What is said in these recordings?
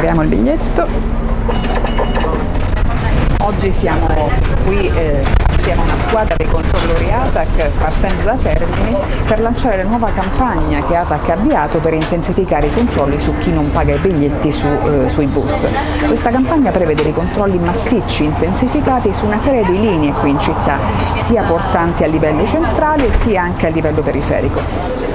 apriamo il biglietto oggi siamo qui eh, a una squadra dei controllori ATAC partendo da Termini per lanciare la nuova campagna che ATAC ha avviato per intensificare i controlli su chi non paga i biglietti su, eh, sui bus. Questa campagna prevede dei controlli massicci intensificati su una serie di linee qui in città, sia portanti a livello centrale sia anche a livello periferico.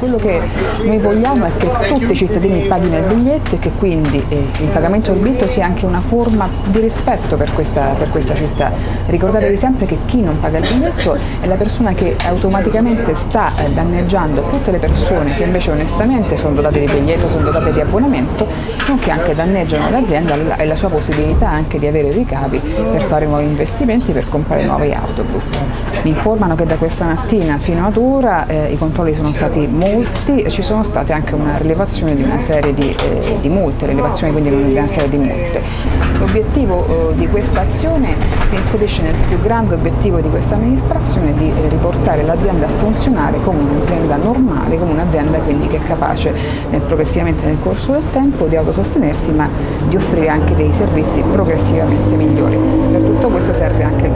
Quello che noi vogliamo è che tutti i cittadini paghino il biglietto e che quindi eh, il pagamento del biglietto sia anche una forma di rispetto per questa, per questa città. Ricordatevi sempre che chi non paga il biglietto è la persona che automaticamente sta eh, danneggiando tutte le persone che invece onestamente sono dotate di biglietto, sono dotate di abbonamento, nonché anche danneggiano l'azienda e la sua possibilità anche di avere ricavi per fare nuovi investimenti, per comprare nuovi autobus. Mi informano che da questa mattina fino ad ora eh, i controlli sono stati molto multi ci sono state anche una rilevazione di una serie di, eh, di multe, rilevazione quindi di una serie di multe. L'obiettivo eh, di questa azione si inserisce nel più grande obiettivo di questa amministrazione di eh, riportare l'azienda a funzionare come un'azienda normale, come un'azienda quindi che è capace progressivamente nel corso del tempo di autosostenersi ma di offrire anche dei servizi progressivamente migliori. Per tutto questo serve anche.